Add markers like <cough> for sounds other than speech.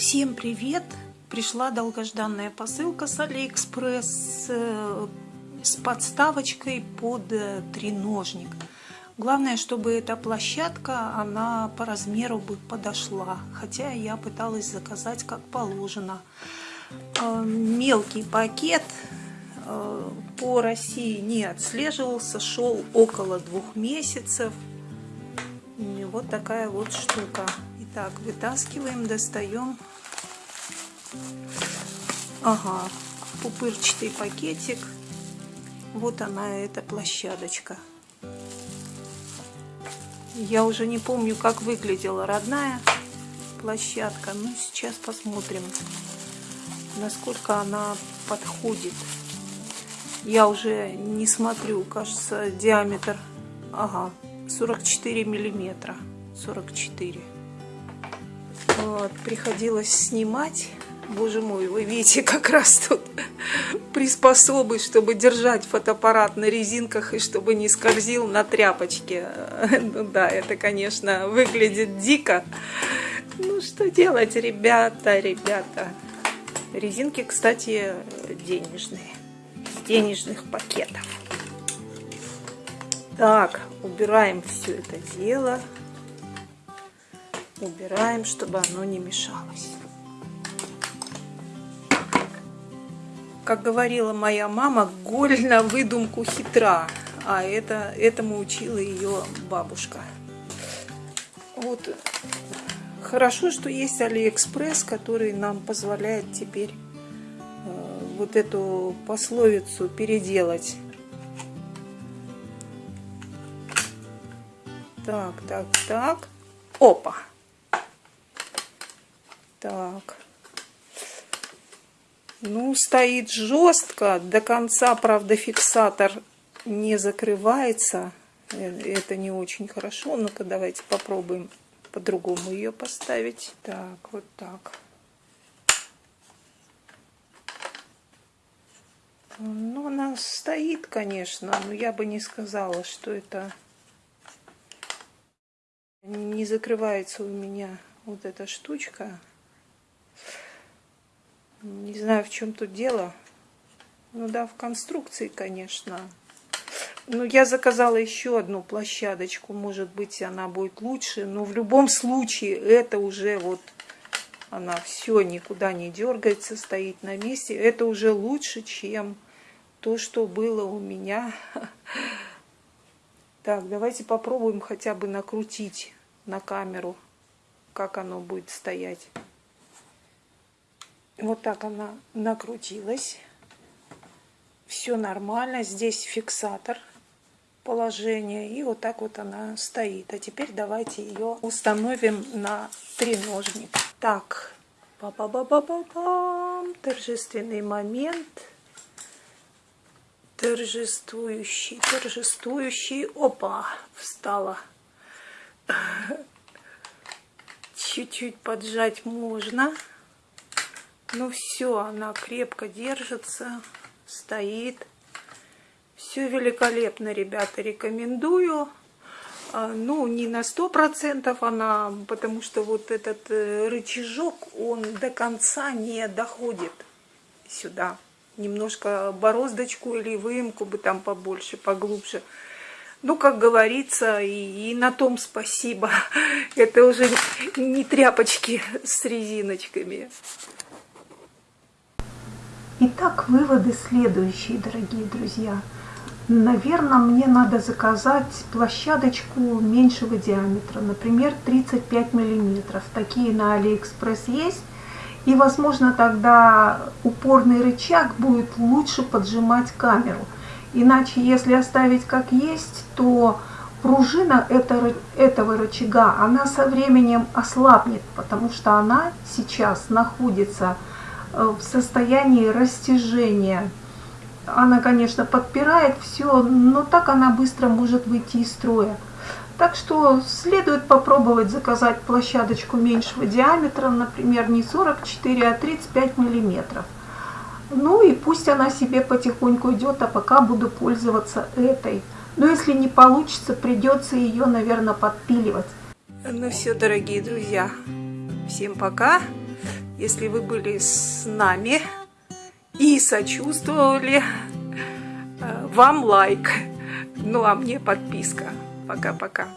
Всем привет! Пришла долгожданная посылка с Алиэкспресс э, с подставочкой под э, треножник. Главное, чтобы эта площадка, она по размеру бы подошла. Хотя я пыталась заказать как положено. Э, мелкий пакет по России не отслеживался, шел около двух месяцев. Вот такая вот штука. Итак, вытаскиваем, достаем. Ага, пупырчатый пакетик. Вот она, эта площадочка. Я уже не помню, как выглядела родная площадка. Ну, сейчас посмотрим, насколько она подходит. Я уже не смотрю, кажется, диаметр, ага, 44 миллиметра, 44. Вот, приходилось снимать. Боже мой, вы видите, как раз тут приспособы, чтобы держать фотоаппарат на резинках и чтобы не скользил на тряпочке. Ну да, это, конечно, выглядит дико. Ну, что делать, ребята, ребята. Резинки, кстати, денежные. С денежных пакетов. Так, убираем все это дело убираем, чтобы оно не мешалось. Как говорила моя мама, голь на выдумку хитра, а это, этому учила ее бабушка. Вот хорошо, что есть Алиэкспресс, который нам позволяет теперь э, вот эту пословицу переделать. Так, так, так. Опа! Так. Ну, стоит жестко. До конца, правда, фиксатор не закрывается. Э, это не очень хорошо. Ну-ка, давайте попробуем по-другому ее поставить. Так, вот так. Ну, она стоит, конечно, но я бы не сказала, что это не закрывается у меня вот эта штучка. Не знаю, в чем тут дело. Ну да, в конструкции, конечно. Ну, я заказала еще одну площадочку. Может быть, она будет лучше. Но в любом случае, это уже вот... Она все никуда не дергается, стоит на месте. Это уже лучше, чем то, что было у меня. <laughs> Так, давайте попробуем хотя бы накрутить на камеру, как оно будет стоять. Вот так она накрутилась. Все нормально. Здесь фиксатор положения. И вот так вот она стоит. А теперь давайте ее установим на треножник. Так, па па па па па пам торжественный момент. Торжествующий, торжествующий. Опа, встала. Чуть-чуть поджать можно. Ну все, она крепко держится, стоит. Все великолепно, ребята, рекомендую. А, ну, не на сто процентов она, потому что вот этот э, рычажок, он до конца не доходит сюда. Немножко бороздочку или выемку бы там побольше, поглубже. Ну, как говорится, и, и на том спасибо. <laughs> Это уже не тряпочки с резиночками. Итак, выводы следующие, дорогие друзья. Наверное, мне надо заказать площадочку меньшего диаметра, например, 35 миллиметров. Такие на Алиэкспресс есть. И, возможно, тогда упорный рычаг будет лучше поджимать камеру. Иначе, если оставить как есть, то пружина этого рычага, она со временем ослабнет, потому что она сейчас находится в состоянии растяжения. Она, конечно, подпирает все, но так она быстро может выйти из строя. Так что следует попробовать заказать площадочку меньшего диаметра, например, не 44, а 35 миллиметров. Ну и пусть она себе потихоньку идет, а пока буду пользоваться этой. Но если не получится, придется ее, наверное, подпиливать. Ну все, дорогие друзья, всем пока. Если вы были с нами и сочувствовали, э, вам лайк. Ну а мне подписка. Пока-пока.